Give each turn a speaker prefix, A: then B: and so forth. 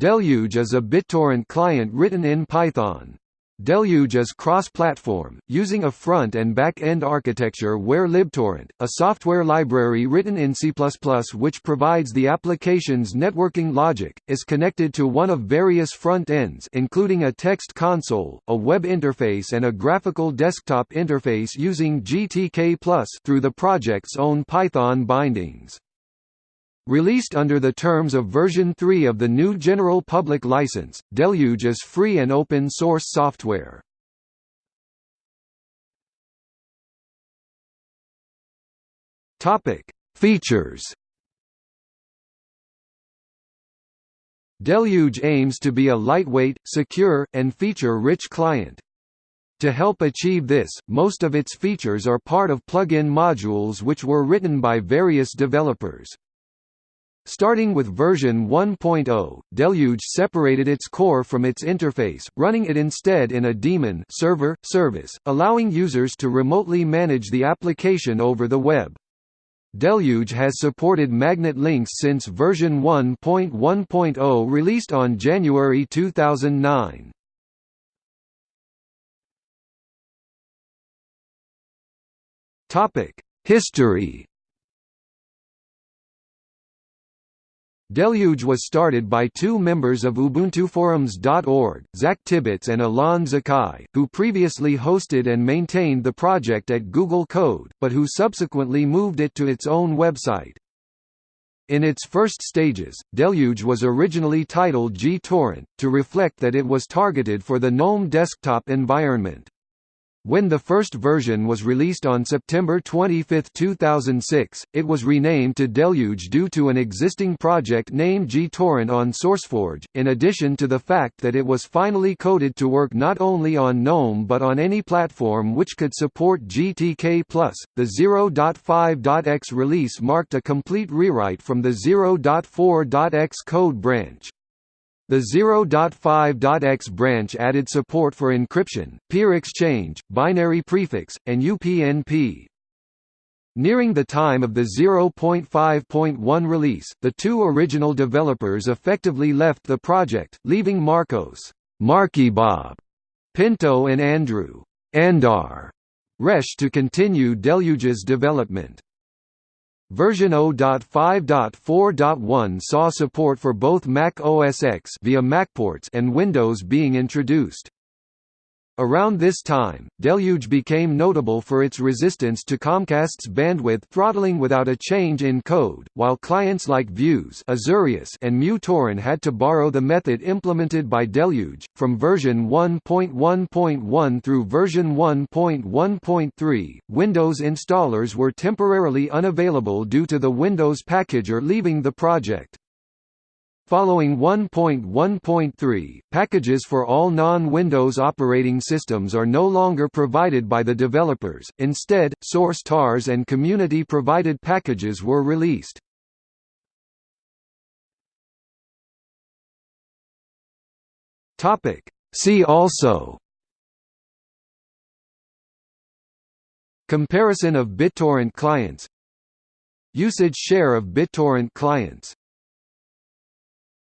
A: Deluge is a BitTorrent client written in Python. Deluge is cross-platform, using a front- and back-end architecture where libtorrent, a software library written in C++ which provides the application's networking logic, is connected to one of various front ends including a text console, a web interface and a graphical desktop interface using GTK through the project's own Python bindings. Released under the terms of version 3 of the GNU General Public License, Deluge is free and open source software. Topic: Features. Deluge aims to be a lightweight, secure, and feature-rich client. To help achieve this, most of its features are part of plug-in modules which were written by various developers. Starting with version 1.0, Deluge separated its core from its interface, running it instead in a daemon server, service, allowing users to remotely manage the application over the web. Deluge has supported magnet links since version 1.1.0 released on January 2009. History Deluge was started by two members of UbuntuForums.org, Zach Tibbitts and Alon Zakai, who previously hosted and maintained the project at Google Code, but who subsequently moved it to its own website. In its first stages, Deluge was originally titled gTorrent, to reflect that it was targeted for the GNOME desktop environment. When the first version was released on September 25, 2006, it was renamed to Deluge due to an existing project named gTorrent on SourceForge, in addition to the fact that it was finally coded to work not only on GNOME but on any platform which could support GTK+. The 0.5.x release marked a complete rewrite from the 0.4.x code branch. The 0.5.x branch added support for encryption, peer exchange, binary prefix, and UPnP. Nearing the time of the 0.5.1 release, the two original developers effectively left the project, leaving Marcos Marky Bob, Pinto and Andrew Andar Resch to continue Deluge's development. Version 0.5.4.1 saw support for both Mac OS X via MacPorts and Windows being introduced. Around this time, Deluge became notable for its resistance to Comcast's bandwidth throttling without a change in code, while clients like Vuze Azureus and MuTorrent had to borrow the method implemented by Deluge. From version 1.1.1 through version 1.1.3, Windows installers were temporarily unavailable due to the Windows packager leaving the project. Following 1.1.3, packages for all non-Windows operating systems are no longer provided by the developers, instead, source TARs and community-provided packages were released. See also Comparison of BitTorrent clients Usage share of BitTorrent clients